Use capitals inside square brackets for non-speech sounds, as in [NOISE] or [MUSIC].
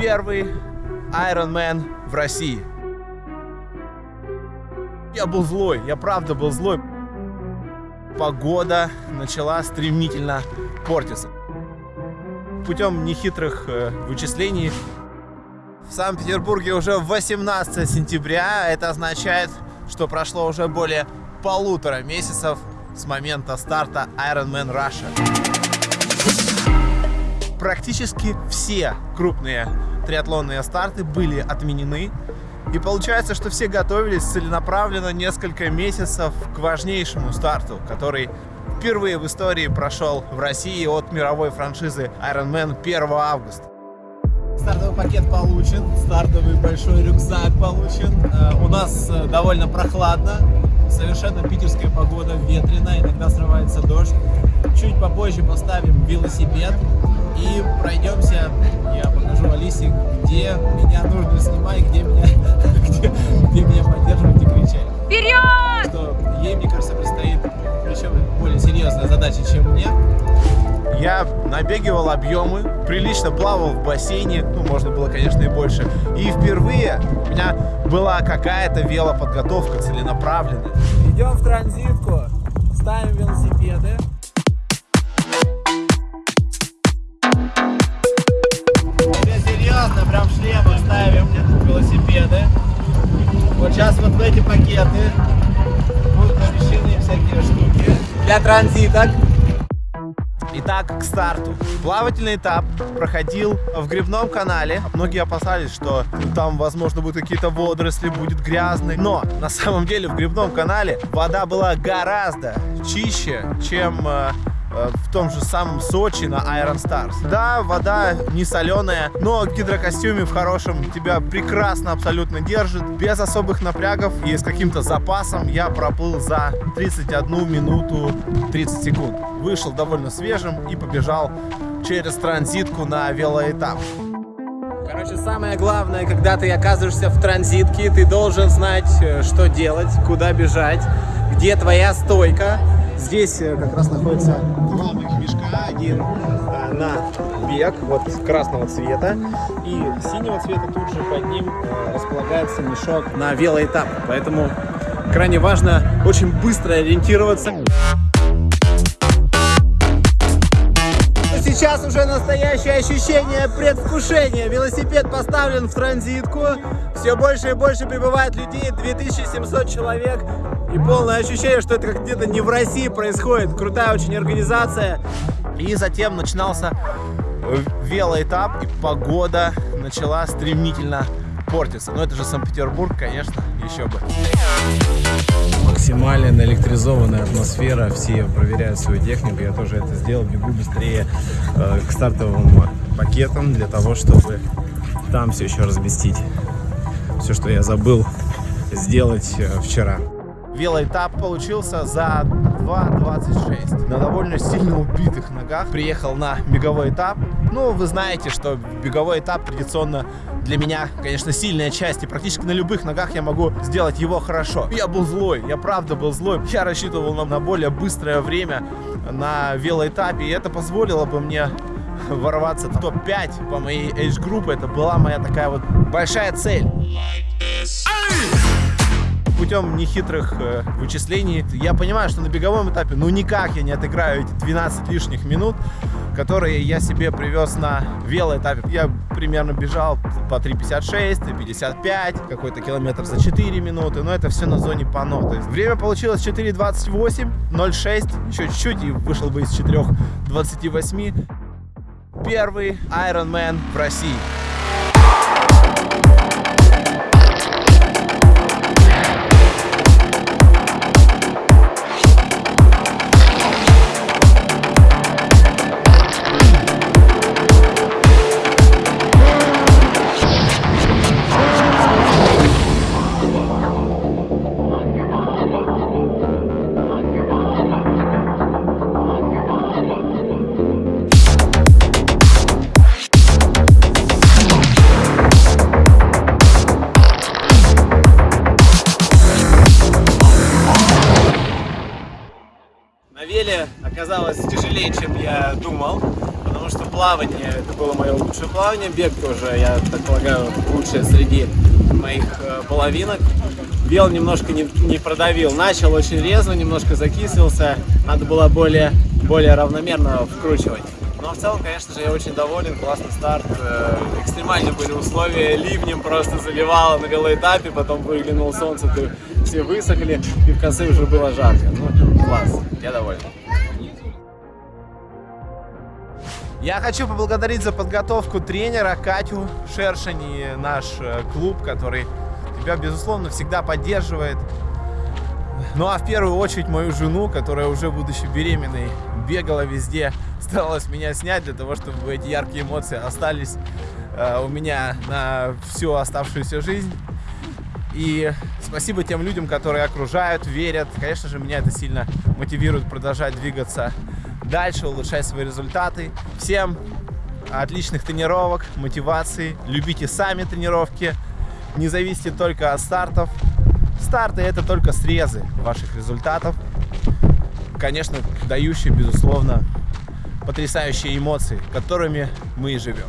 Первый Ironman в России. Я был злой, я правда был злой. Погода начала стремительно портиться. Путем нехитрых э, вычислений в Санкт-Петербурге уже 18 сентября. Это означает, что прошло уже более полутора месяцев с момента старта Ironman Russia. Практически все крупные триатлонные старты были отменены. И получается, что все готовились целенаправленно несколько месяцев к важнейшему старту, который впервые в истории прошел в России от мировой франшизы Ironman 1 августа. Стартовый пакет получен, стартовый большой рюкзак получен. Э, у нас э, довольно прохладно, совершенно питерская погода, ветреная, иногда срывается дождь. Чуть попозже поставим велосипед и пройдемся. Я покажу Алисе, где меня нужно снимать, где меня, [LAUGHS] где, где меня поддерживать и кричать. Вперед! Что ей, мне кажется, предстоит причем более серьезная задача, чем мне. Я набегивал объемы, прилично плавал в бассейне, ну, можно было, конечно, и больше. И впервые у меня была какая-то велоподготовка целенаправленная. Идем в транзитку, ставим велосипеды. Эти пакеты будут помещены всякие штуки для транзиток. Итак, к старту. Плавательный этап проходил в грибном канале. Многие опасались, что там, возможно, будут какие-то водоросли, будет грязный. Но на самом деле в грибном канале вода была гораздо чище, чем Э, в том же самом Сочи на Iron Stars. Да, вода не соленая, но гидрокостюме в хорошем тебя прекрасно абсолютно держит, без особых напрягов и с каким-то запасом я проплыл за 31 минуту 30 секунд. Вышел довольно свежим и побежал через транзитку на велоэтап. Короче, самое главное, когда ты оказываешься в транзитке, ты должен знать, э, что делать, куда бежать, где твоя стойка, Здесь э, как раз находится два мешка. Один э, на бег, вот красного цвета. И синего цвета тут же под ним э, располагается мешок на велоэтап. Поэтому крайне важно очень быстро ориентироваться. Сейчас уже настоящее ощущение предвкушения. Велосипед поставлен в транзитку. Все больше и больше прибывает людей. 2700 человек. И полное ощущение, что это где-то не в России происходит. Крутая очень организация. И затем начинался велоэтап, и погода начала стремительно портиться. Но это же Санкт-Петербург, конечно, еще бы. Максимально наэлектризованная атмосфера, все проверяют свою технику, я тоже это сделал, бегу быстрее э, к стартовым пакетам для того, чтобы там все еще разместить. Все, что я забыл сделать э, вчера велоэтап получился за 2.26. На довольно сильно убитых ногах приехал на беговой этап. Ну, вы знаете, что беговой этап традиционно для меня, конечно, сильная часть, и практически на любых ногах я могу сделать его хорошо. Я был злой, я правда был злой. Я рассчитывал на более быстрое время на велоэтапе, и это позволило бы мне ворваться в топ-5 по моей age-группе. Это была моя такая вот большая цель путем нехитрых э, вычислений я понимаю, что на беговом этапе ну никак я не отыграю эти 12 лишних минут, которые я себе привез на велоэтапе. Я примерно бежал по 3.56, 3.55, какой-то километр за 4 минуты, но это все на зоне пано. То есть время получилось 4.28, 0.6, еще чуть-чуть и вышел бы из 4.28. Первый Ironman в России. Оказалось тяжелее, чем я думал, потому что плавание, это было мое лучшее плавание. Бег тоже, я так полагаю, лучшее среди моих э, половинок. Бел немножко не, не продавил. Начал очень резво, немножко закислился. Надо было более, более равномерно вкручивать. Но в целом, конечно же, я очень доволен. Классный старт. Э, Экстремальные были условия. Ливнем просто заливало на велоэтапе. Потом выглянуло солнце, все высохли. И в конце уже было жарко. Ну, класс. Я доволен. Я хочу поблагодарить за подготовку тренера Катю Шершень наш э, клуб, который тебя, безусловно, всегда поддерживает. Ну а в первую очередь мою жену, которая уже будучи беременной бегала везде, [LAUGHS] старалась меня снять для того, чтобы эти яркие эмоции остались э, у меня на всю оставшуюся жизнь. И спасибо тем людям, которые окружают, верят. Конечно же, меня это сильно мотивирует продолжать двигаться дальше улучшать свои результаты. Всем отличных тренировок, мотивации. Любите сами тренировки. Не зависите только от стартов. Старты – это только срезы ваших результатов. Конечно, дающие, безусловно, потрясающие эмоции, которыми мы и живем.